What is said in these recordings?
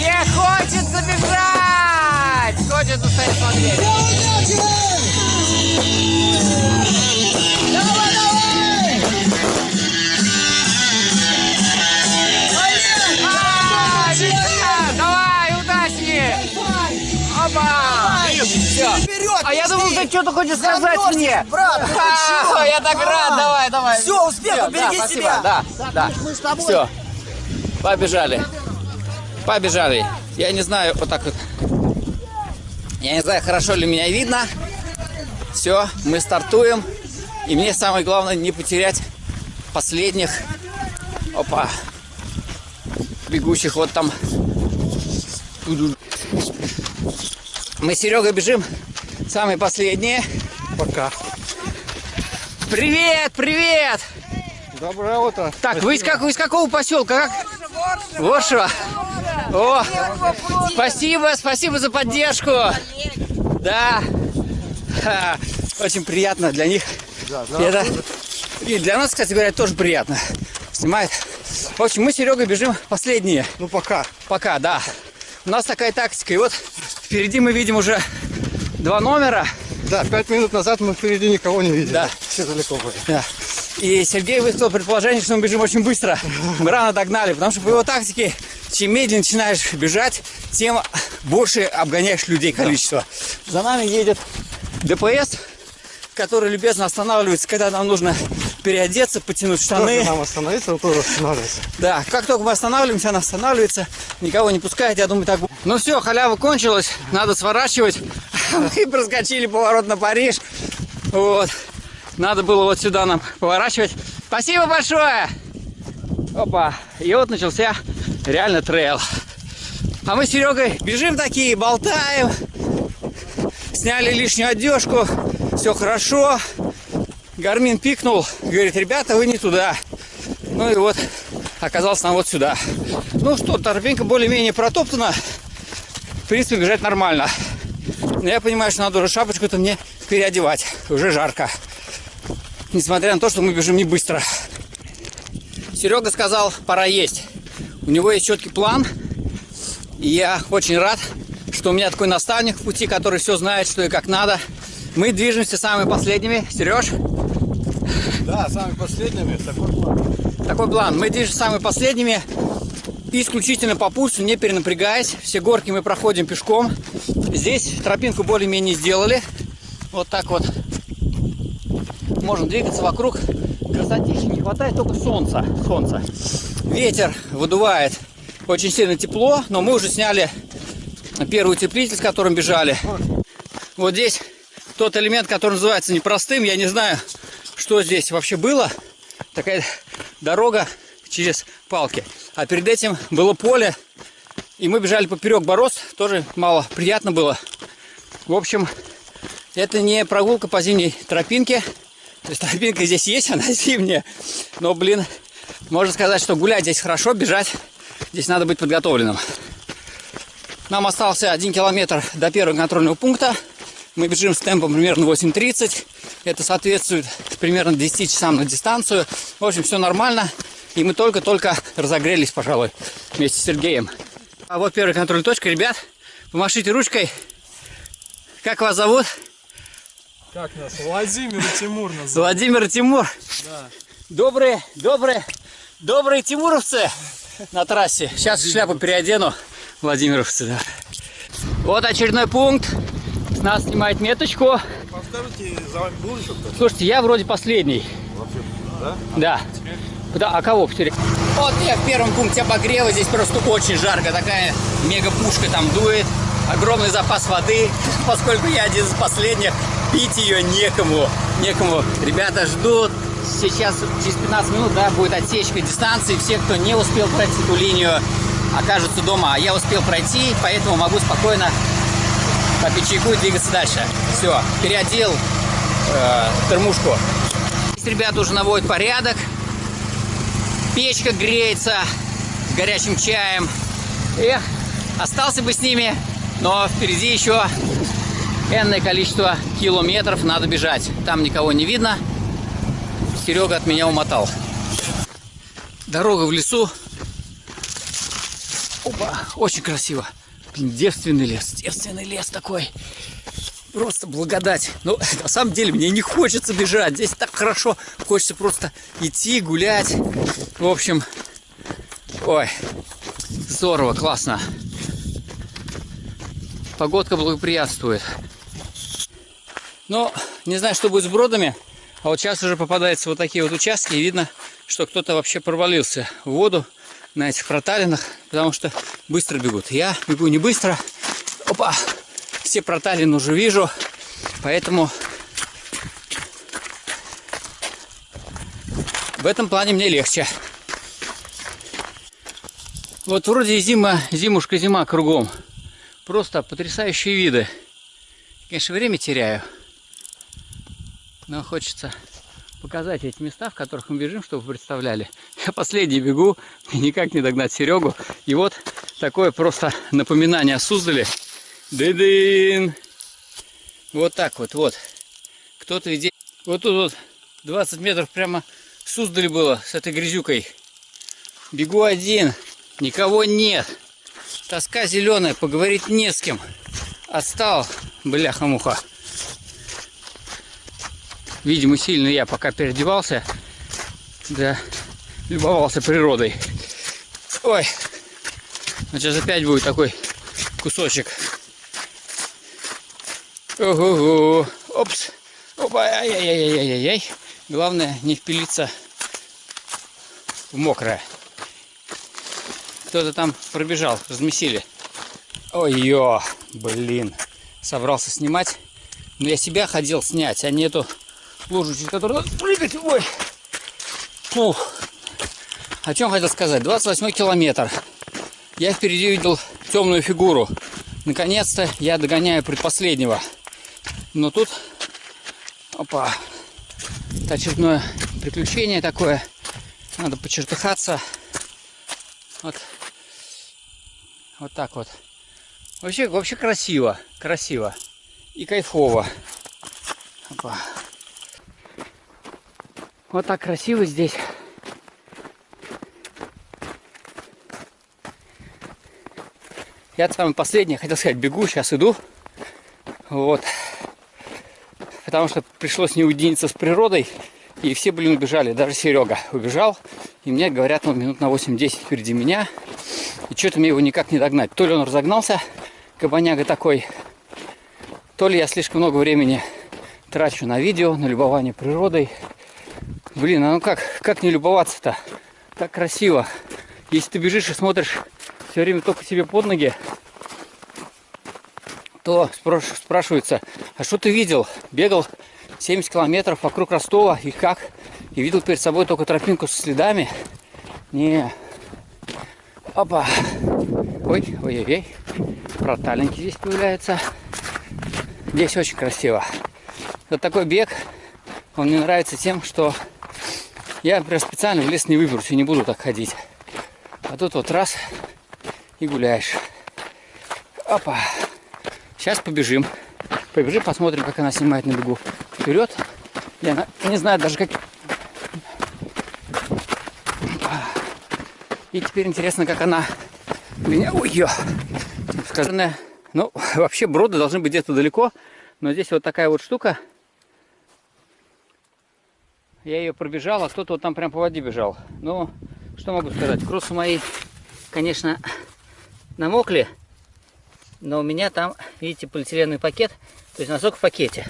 Мне хочется бежать! Хочется стоять смотреть. Давай, давай! А! Давай, удачи! Опа! Все. А я думал, ты что-то хочешь сказать мне. брат? Я так рад, давай, давай. Всё, успеха, Всё, береги да, спасибо, себя. Да, да. Мы с тобой. Все. Побежали. Побежали. Я не знаю, вот так вот. Я не знаю, хорошо ли меня видно. Все, мы стартуем. И мне самое главное не потерять последних. Опа. Бегущих вот там. Мы с Серегой бежим. Самые последние. Пока. Привет, привет! Доброе утро. Так, вы из, как, вы из какого поселка? Как? Воршева. О, спасибо, спасибо за поддержку. Да. Очень приятно для них. Это, и для нас, кстати говоря, тоже приятно. Снимает. В общем, мы с Серегой бежим последние. Ну пока. Пока, да. У нас такая тактика. И вот впереди мы видим уже два номера. Да, пять минут назад мы впереди никого не видели. Да. Все далеко были. Да. И Сергей высказал предположение, что мы бежим очень быстро. Мы рано догнали, потому что по его тактике, чем медленнее начинаешь бежать, тем больше обгоняешь людей количество. За нами едет ДПС, который любезно останавливается, когда нам нужно переодеться, потянуть штаны. Тоже нам остановиться, он тоже останавливается. Да, как только мы останавливаемся, она останавливается, никого не пускает, я думаю, так будет. Ну все, халява кончилась, надо сворачивать. Мы проскочили поворот на Париж. Вот. Надо было вот сюда нам поворачивать. Спасибо большое! Опа, и вот начался реально трейл. А мы с Серегой бежим такие, болтаем. Сняли лишнюю одежку, все хорошо. Гармин пикнул, говорит, ребята, вы не туда. Ну и вот, оказался нам вот сюда. Ну что, торпинка более-менее протоптана. В принципе, бежать нормально. Но я понимаю, что надо уже шапочку-то мне переодевать. Уже жарко. Несмотря на то, что мы бежим не быстро. Серега сказал, пора есть. У него есть четкий план. И я очень рад, что у меня такой наставник в пути, который все знает, что и как надо. Мы движемся самыми последними. Сереж, Да, самыми последними. Такой план. такой план. Мы движемся самыми последними. Исключительно по пульсу, не перенапрягаясь. Все горки мы проходим пешком. Здесь тропинку более-менее сделали. Вот так вот. Можно двигаться вокруг. Красотища. Не хватает только солнца. солнца. Ветер выдувает. Очень сильно тепло, но мы уже сняли первый утеплитель, с которым бежали. Вот здесь тот элемент, который называется непростым. Я не знаю, что здесь вообще было. Такая дорога через палки. А перед этим было поле. И мы бежали поперек бороз. Тоже мало приятно было. В общем, это не прогулка по зимней тропинке. То есть тропинка здесь есть, она зимняя. Но, блин, можно сказать, что гулять здесь хорошо, бежать. Здесь надо быть подготовленным. Нам остался один километр до первого контрольного пункта. Мы бежим с темпом примерно 8.30. Это соответствует примерно 10 часам на дистанцию. В общем, все нормально. И мы только-только разогрелись, пожалуй, вместе с Сергеем. А вот первая контрольная точка. Ребят, помашите ручкой. Как вас зовут? Как нас? Владимир и Тимур нас. Владимир и Тимур. Да. Добрые, добрые, добрые тимуровцы на трассе. Сейчас шляпу переодену. Владимировцы, да. Вот очередной пункт. С нас снимает меточку. Подскажите, за вами был еще кто-то? Слушайте, я вроде последний. Да? Да. Да, а кого потерял? Вот я в первом пункте обогрева. Здесь просто очень жарко. Такая мега-пушка там дует. Огромный запас воды. Поскольку я один из последних, пить ее некому. Некому. Ребята ждут. Сейчас через 15 минут да, будет отсечка дистанции. Все, кто не успел пройти эту линию, окажутся дома. А я успел пройти, поэтому могу спокойно попить чайку и двигаться дальше. Все, переодел э, термушку. Здесь ребята уже наводят порядок. Печка греется с горячим чаем. Эх, остался бы с ними, но впереди еще энное количество километров надо бежать. Там никого не видно. Серега от меня умотал. Дорога в лесу. Опа, очень красиво. Блин, девственный лес, девственный лес такой. Просто благодать. Но на самом деле мне не хочется бежать. Здесь так хорошо. Хочется просто идти, гулять. В общем, ой, здорово, классно. Погодка благоприятствует. Но не знаю, что будет с бродами. А вот сейчас уже попадаются вот такие вот участки. И видно, что кто-то вообще провалился в воду на этих проталинах. Потому что быстро бегут. Я бегу не быстро. Опа! Все проталины уже вижу. Поэтому в этом плане мне легче. Вот вроде зима, зимушка, зима кругом. Просто потрясающие виды. Конечно, время теряю. Но хочется показать эти места, в которых мы бежим, чтобы вы представляли. Я последний бегу, никак не догнать Серегу. И вот такое просто напоминание о Суздале. Дын-дын! Вот так вот, вот. Кто-то идет. Вот тут вот 20 метров прямо Суздали было с этой грязюкой. Бегу один, никого нет. Тоска зеленая, поговорить не с кем. Отстал, бляха-муха. Видимо, сильно я пока переодевался. Да, любовался природой. Ой, ну, сейчас опять будет такой кусочек. Ого-го. Опс. Опа, ай-яй-яй-яй-яй. Главное не впилиться в мокрое. Кто-то там пробежал, размесили. Ой-ё, блин. Собрался снимать. Но я себя хотел снять, а не эту лужу, через которую надо прыгать. Ой. Фух. О чем хотел сказать? 28 километр. Я впереди видел темную фигуру. Наконец-то я догоняю предпоследнего. Но тут, опа, это очередное приключение такое. Надо почертыхаться. Вот вот так вот. Вообще, вообще красиво. Красиво. И кайфово. Опа. Вот так красиво здесь. Я самый последний, хотел сказать, бегу, сейчас иду. Вот. Потому что пришлось не уединиться с природой. И все, блин, убежали. Даже Серега убежал. И мне говорят, он минут на 8-10 впереди меня. И что-то мне его никак не догнать. То ли он разогнался, кабаняга такой, то ли я слишком много времени трачу на видео, на любование природой. Блин, а ну как, как не любоваться-то? Так красиво. Если ты бежишь и смотришь все время только себе под ноги, то спрашивается, а что ты видел? Бегал 70 километров вокруг Ростова и как? И видел перед собой только тропинку со следами? Не, Опа. Ой, ой-ой-ой. Протальники здесь появляются. Здесь очень красиво. Вот такой бег, он мне нравится тем, что я, например, специально в лес не выберусь и не буду так ходить. А тут вот раз и гуляешь. Опа. Сейчас побежим. Побежим, посмотрим, как она снимает на бегу. Вперед. Я не знаю даже, как И теперь интересно, как она меня... Ой! Сказанное... Ну, вообще броды должны быть где-то далеко. Но здесь вот такая вот штука. Я ее пробежал, а кто-то вот там прям по воде бежал. Ну, что могу сказать? Кроссы мои, конечно, намокли. Но у меня там, видите, полиэтиленовый пакет. То есть носок в пакете.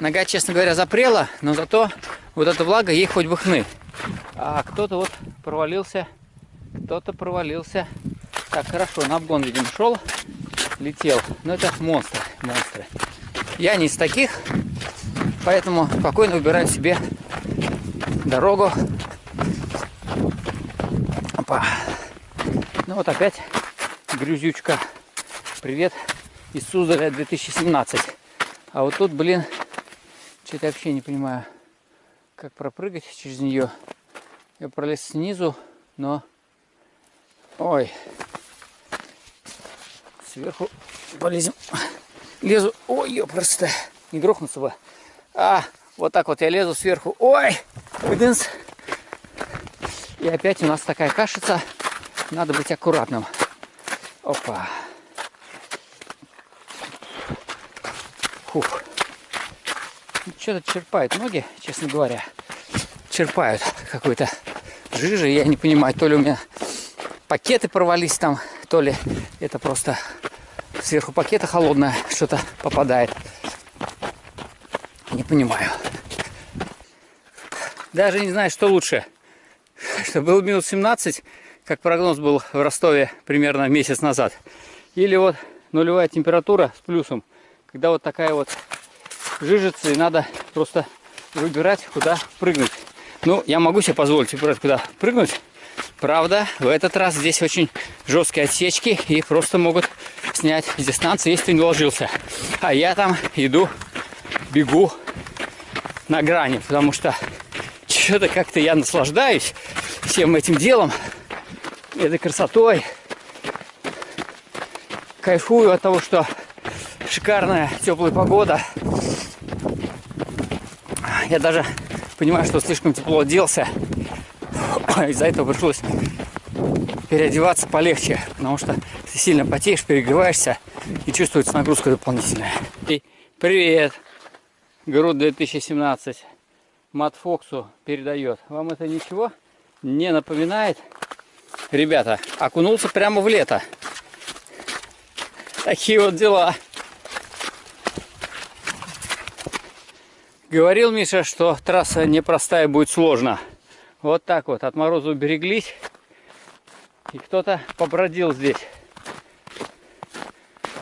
Нога, честно говоря, запрела, но зато вот эта влага ей хоть бы хны. А кто-то вот провалился, кто-то провалился. Так, хорошо, на обгон, видимо, шел, летел. Но это монстры, монстры. Я не из таких, поэтому спокойно выбираю себе дорогу. Опа. Ну вот опять грязючка. Привет из Суздаля 2017. А вот тут, блин, что-то вообще не понимаю как пропрыгать через нее. Я пролез снизу, но... Ой. Сверху полезем. Лезу. Ой, ёпрст. Не грохнуться бы. А, вот так вот я лезу сверху. Ой! Выдынс. И опять у нас такая кашица. Надо быть аккуратным. Опа. Фух. Что-то черпают ноги, честно говоря. Черпают какой-то жижи. Я не понимаю, то ли у меня пакеты порвались там, то ли это просто сверху пакета холодное что-то попадает. Понимаю. Даже не знаю, что лучше. Что был минус 17, как прогноз был в Ростове примерно месяц назад. Или вот нулевая температура с плюсом. Когда вот такая вот жижица, и надо просто выбирать, куда прыгнуть. Ну, я могу себе позволить выбирать, куда прыгнуть. Правда, в этот раз здесь очень жесткие отсечки и просто могут снять с дистанции, если ты не уложился. А я там иду, бегу на грани, потому что что-то как-то я наслаждаюсь всем этим делом, этой красотой. Кайфую от того, что шикарная теплая погода. Я даже понимаю, что слишком тепло оделся. Из-за этого пришлось переодеваться полегче, потому что ты сильно потеешь, перегреваешься и чувствуется нагрузка дополнительная. И привет, Груд 2017. Мат Фоксу передает. Вам это ничего не напоминает? Ребята, окунулся прямо в лето. Такие вот дела. Говорил Миша, что трасса непростая, будет сложно. Вот так вот, от мороза убереглись. И кто-то побродил здесь.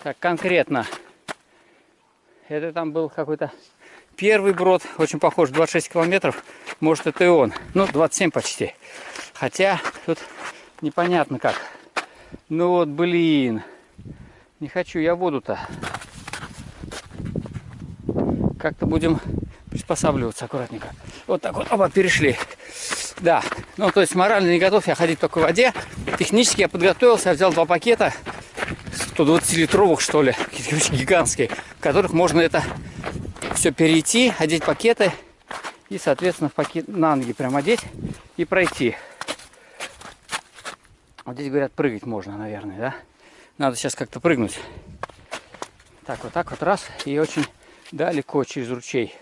Так, конкретно. Это там был какой-то первый брод, очень похож, 26 километров. Может, это и он. Ну, 27 почти. Хотя, тут непонятно как. Ну вот, блин. Не хочу я воду-то. Как-то будем приспосабливаться аккуратненько. Вот так вот, оба, перешли. Да, ну то есть морально не готов я ходить только в воде. Технически я подготовился, я взял два пакета, 120-литровых что ли, гигантские, в которых можно это все перейти, одеть пакеты и, соответственно, в пакет на ноги прям одеть и пройти. Вот здесь говорят, прыгать можно, наверное, да? Надо сейчас как-то прыгнуть. Так, вот так вот раз, и очень далеко через ручей.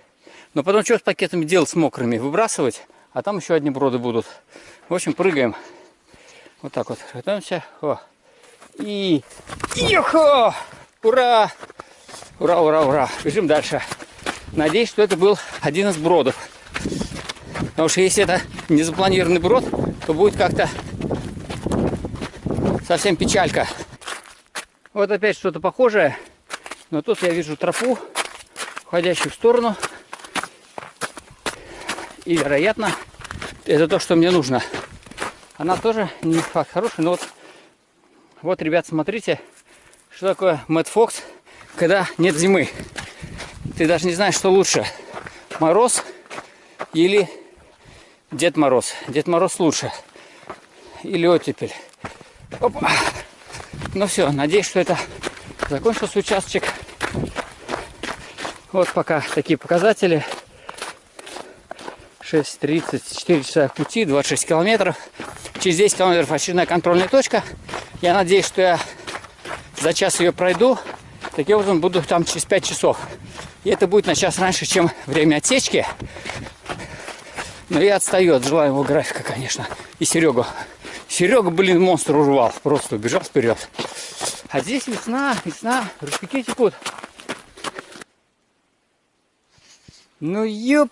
Но потом что с пакетами делать с мокрыми? Выбрасывать, а там еще одни броды будут. В общем, прыгаем. Вот так вот. Готовимся. О. И... Йохо! Ура! Ура, ура, ура. Бежим дальше. Надеюсь, что это был один из бродов. Потому что если это не запланированный брод, то будет как-то совсем печалька. Вот опять что-то похожее. Но тут я вижу тропу, уходящую в сторону. И, вероятно, это то, что мне нужно. Она тоже не факт хороший, но вот, вот, ребят, смотрите, что такое Мэтт Фокс, когда нет зимы. Ты даже не знаешь, что лучше, мороз или Дед Мороз. Дед Мороз лучше. Или оттепель. Опа. Ну все, надеюсь, что это закончился участочек. Вот пока такие показатели. 6.30, 4 часа пути, 26 километров. Через 10 километров очередная контрольная точка. Я надеюсь, что я за час ее пройду. Таким образом буду там через 5 часов. И это будет на час раньше, чем время отсечки. Но я отстаю от желаемого графика, конечно. И Серега. Серега, блин, монстр урвал. Просто убежал вперед. А здесь весна, весна, ручейки текут. Ну, ёп,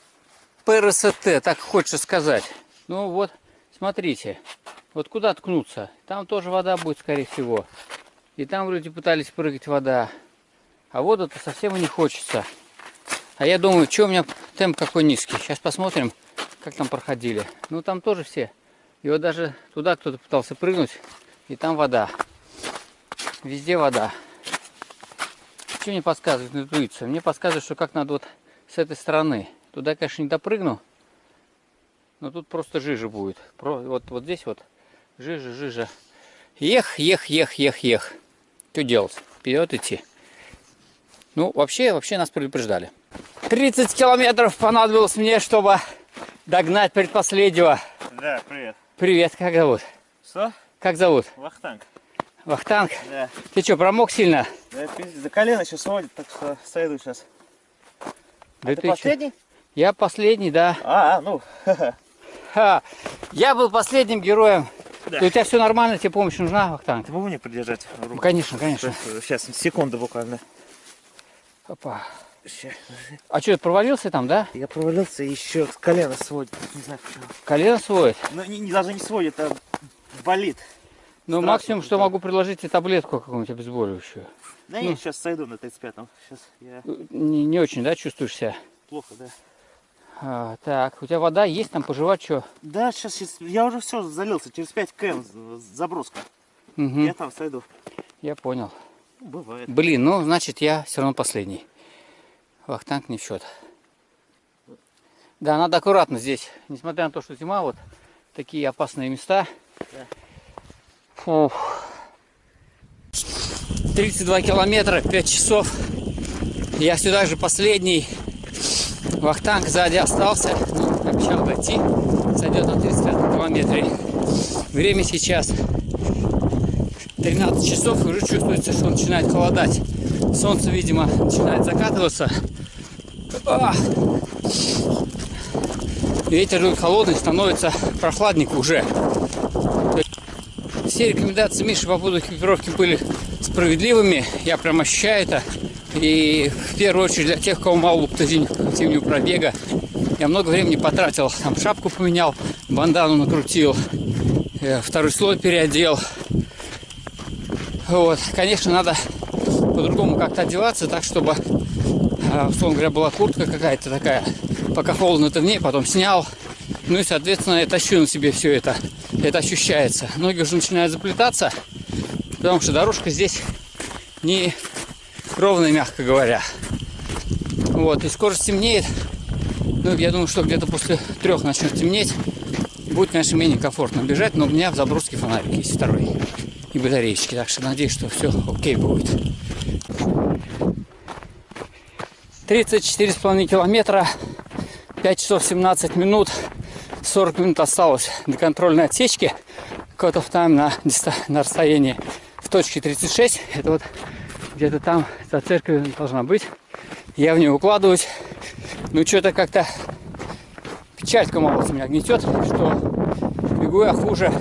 ПРСТ, так хочется сказать. Ну вот, смотрите, вот куда ткнуться? Там тоже вода будет, скорее всего. И там люди пытались прыгать вода. А воду-то совсем не хочется. А я думаю, что у меня темп какой низкий. Сейчас посмотрим, как там проходили. Ну там тоже все. И вот даже туда кто-то пытался прыгнуть. И там вода. Везде вода. Что мне подсказывает интуиция? Мне подсказывает, что как надо вот с этой стороны. Туда, конечно, не допрыгну. Но тут просто жижа будет. Вот, вот здесь вот жижа, жижа. Ех, ех, ех, ех, ех. Что делать? Вперед идти. Ну, вообще, вообще нас предупреждали. 30 километров понадобилось мне, чтобы догнать предпоследнего. Да, привет. Привет, как зовут? Что? Как зовут? Вахтанг. Вахтанг. Да. Ты что, промок сильно? Да, пиздец, за колено сейчас сводит, так что сойду сейчас. Да ты ты чё? последний? Я последний, да. А, а, ну, Ха. Я был последним героем. Да. У тебя все нормально, тебе помощь нужна, Вахтанг? ты могу мне придержать Ну, руку? конечно, конечно. Сейчас, секунду буквально. Опа. А что, провалился там, да? Я провалился и еще колено сводит. Не знаю почему. Колено сводит? Ну, не, не- даже не сводит, а болит. Ну, Страшно максимум, что да. могу предложить тебе таблетку какую-нибудь обезболивающую. Да Ну. я сейчас сойду на 35-м. Сейчас я Не, не очень, да, чувствуешь себя? плохо, да. А, так, у тебя вода есть там, пожевать что? Да, сейчас, сейчас я уже все залился. Через 5 км заброска. Угу, Я там сойду. я понял. Ну, бывает. Блин, ну, значит, я все равно последний. Вахтанг не в счет. Да, надо аккуратно здесь. Несмотря на то, что зима, вот такие опасные места. Фух. 32 километра, 5 часов. Я сюда же последний. Вахтанг сзади остался. Ну, обещал дойти. Сойдет на 35 километре. Время сейчас 13 часов уже чувствуется, что начинает холодать. Солнце, видимо, начинает закатываться. Ветер дует холодный, становится прохладненько уже. Все рекомендации Миши по поводу экипировки были справедливыми. Я прям ощущаю это. И в первую очередь для тех, у кого мало зимнего пробега. Я много времени потратил. Там шапку поменял, бандану накрутил, э, второй слой переодел. Вот, конечно, надо по-другому как-то одеваться, так, чтобы, условно говоря, была куртка какая-то такая. Пока холодно, ты в ней, потом снял. Ну и, соответственно, я тащу на себе все это. Это ощущается. Ноги уже начинают заплетаться, потому что дорожка здесь не ровная, мягко говоря. Вот, и скоро стемнеет. Ну, я думаю, что где-то после трех начнет темнеть. Будет, конечно, менее комфортно бежать, но у меня в заброске фонарик есть второй и батареечки. Так что надеюсь, что все окей будет. 34,5 километра, 5 часов 17 минут, 40 минут осталось до контрольной отсечки. Cut of time на, на расстоянии в точке 36. Это вот где-то там за церковью должна быть. Я в нее укладываюсь. Ну, что-то как-то печалька молодец меня гнетет, что бегу я хуже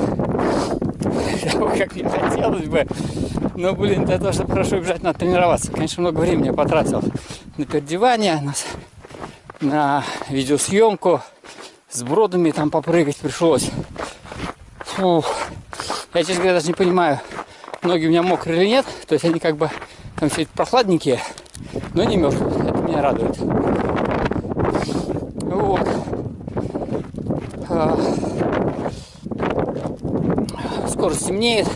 как мне хотелось бы. Но, блин, для того, чтобы хорошо бежать, надо тренироваться. Конечно, много времени я потратил на переодевание, на, на видеосъемку. С бродами там попрыгать пришлось. Фух. Я, честно говоря, даже не понимаю, ноги у меня мокрые или нет. То есть они как бы там все прохладненькие, но не мертвые. Это меня радует. Вот. А, скоро стемнеет,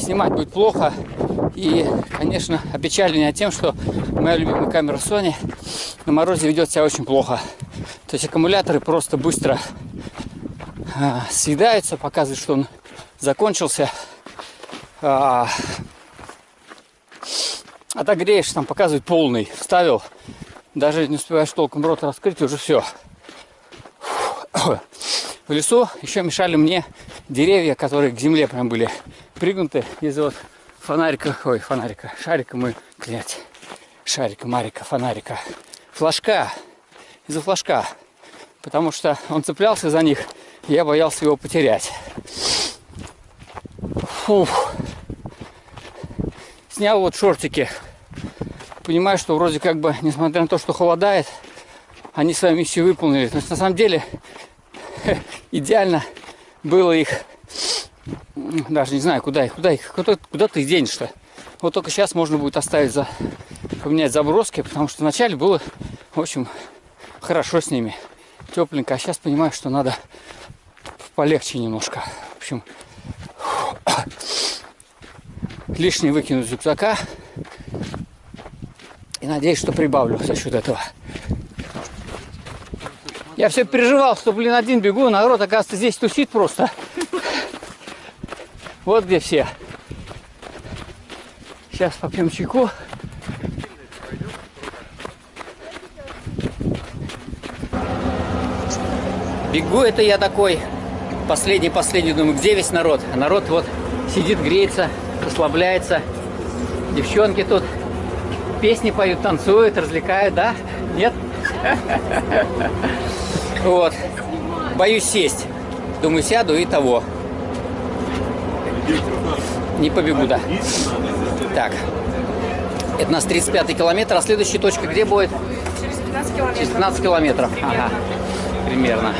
снимать будет плохо. И, конечно, опечаленная тем, что моя любимая камера Sony на морозе ведет себя очень плохо. То есть аккумуляторы просто быстро а, съедаются, показывает, что он закончился. А, отогреешь, там показывает полный. Вставил, даже не успеваешь толком рот раскрыть, уже все. В лесу еще мешали мне деревья, которые к земле прям были пригнуты из-за вот фонарика, ой, фонарика, шарика мы, блядь, шарика, марика, фонарика, флажка, из-за флажка, потому что он цеплялся за них, и я боялся его потерять. Фух. Снял вот шортики. Понимаю, что вроде как бы, несмотря на то, что холодает, они свою миссию выполнили. То есть на самом деле идеально было их, даже не знаю, куда их, куда их, куда, куда ты их денешь-то. Вот только сейчас можно будет оставить за, поменять заброски, потому что вначале было, в общем, хорошо с ними, тепленько, а сейчас понимаю, что надо полегче немножко. В общем, лишнее выкинуть из рюкзака и надеюсь, что прибавлю за счет этого. Я все переживал, что, блин, один бегу, народ, оказывается, здесь тусит просто. Вот где все. Сейчас попьем чайку. Бегу это я такой Последний, последний, думаю, где весь народ? А народ вот сидит, греется, расслабляется. Девчонки тут песни поют, танцуют, развлекают, да? Нет? Вот. Боюсь сесть. Думаю, сяду и того. Не побегу, да. Так. Это у нас 35 километр, а следующая точка где будет? Через 15 километров. Через 15 километров. Ага. Примерно.